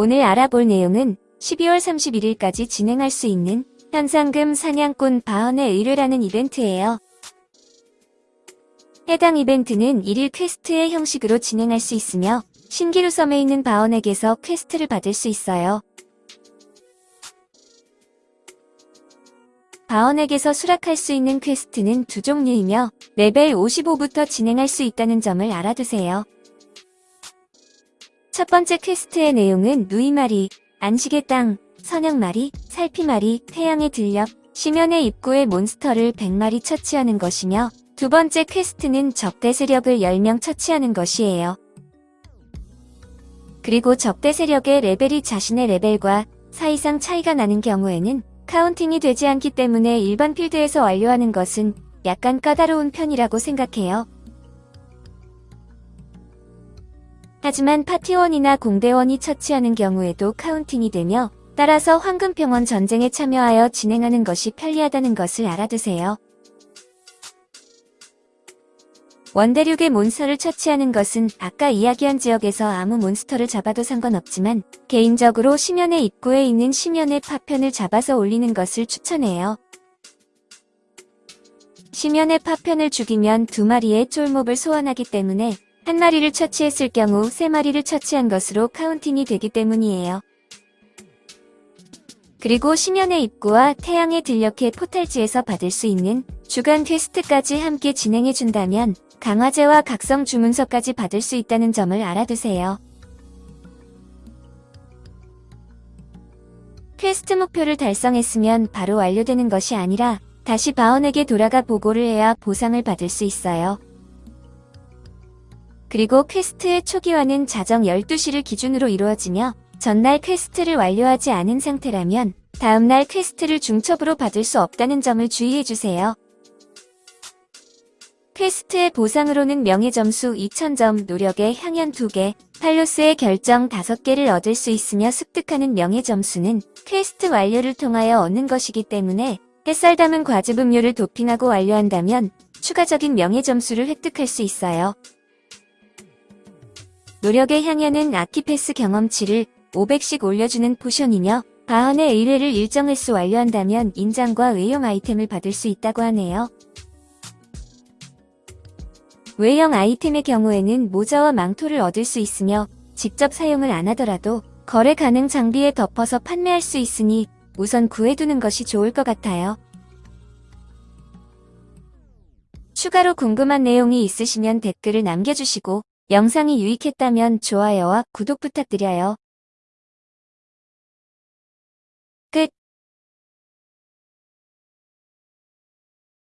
오늘 알아볼 내용은 12월 31일까지 진행할 수 있는 현상금 사냥꾼 바언의 의뢰라는 이벤트예요. 해당 이벤트는 1일 quest의 형식으로 진행할 수 있으며 신기루 섬에 있는 바언에게서 quest를 받을 수 있어요. 바언에게서 수락할 수 있는 quest는 두 종류이며 레벨 55부터 진행할 수 있다는 점을 알아두세요. 첫 번째 quest의 내용은 누이마리, 안식의 땅, 선양마리, 살피마리, 태양의 들녘, 심연의 입구의 몬스터를 100마리 처치하는 것이며 두 번째 quest는 적대 세력을 10명 처치하는 것이에요. 그리고 적대 세력의 레벨이 자신의 레벨과 4 이상 차이가 나는 경우에는 counting이 되지 않기 때문에 일반 필드에서 완료하는 것은 약간 까다로운 편이라고 생각해요. 하지만 파티원이나 공대원이 처치하는 경우에도 counting이 되며 따라서 황금평원 전쟁에 참여하여 진행하는 것이 편리하다는 것을 알아두세요. 원대륙의 몬스터를 처치하는 것은 아까 이야기한 지역에서 아무 몬스터를 잡아도 상관없지만 개인적으로 심연의 입구에 있는 심연의 파편을 잡아서 올리는 것을 추천해요. 심연의 파편을 죽이면 두 마리의 쫄몹을 소환하기 때문에 한 마리를 처치했을 경우 세 마리를 처치한 것으로 counting이 되기 때문이에요. 그리고 심연의 입구와 태양의 들녘의 portal지에서 받을 수 있는 주간 quest까지 함께 진행해준다면 강화제와 각성 주문서까지 받을 수 있다는 점을 알아두세요. 퀘스트 목표를 달성했으면 바로 완료되는 것이 아니라 다시 바언에게 돌아가 보고를 해야 보상을 받을 수 있어요. 그리고 퀘스트의 초기화는 자정 12시를 기준으로 이루어지며 전날 퀘스트를 완료하지 않은 상태라면 다음날 퀘스트를 중첩으로 받을 수 없다는 점을 주의해주세요. 퀘스트의 보상으로는 명예점수 2000점, 노력의 향연 2개, 팔로스의 결정 5개를 얻을 수 있으며 습득하는 명예점수는 퀘스트 완료를 통하여 얻는 것이기 때문에 햇살 담은 과즙 음료를 도핑하고 완료한다면 추가적인 명예점수를 획득할 수 있어요. 노력의 향연은 아키패스 경험치를 500씩 올려주는 포션이며 바헌의 의뢰를 일정 횟수 완료한다면 인장과 외형 아이템을 받을 수 있다고 하네요. 외형 아이템의 경우에는 모자와 망토를 얻을 수 있으며 직접 사용을 안 하더라도 거래 가능 장비에 덮어서 판매할 수 있으니 우선 구해두는 것이 좋을 것 같아요. 추가로 궁금한 내용이 있으시면 댓글을 남겨주시고 영상이 유익했다면 좋아요와 구독 부탁드려요.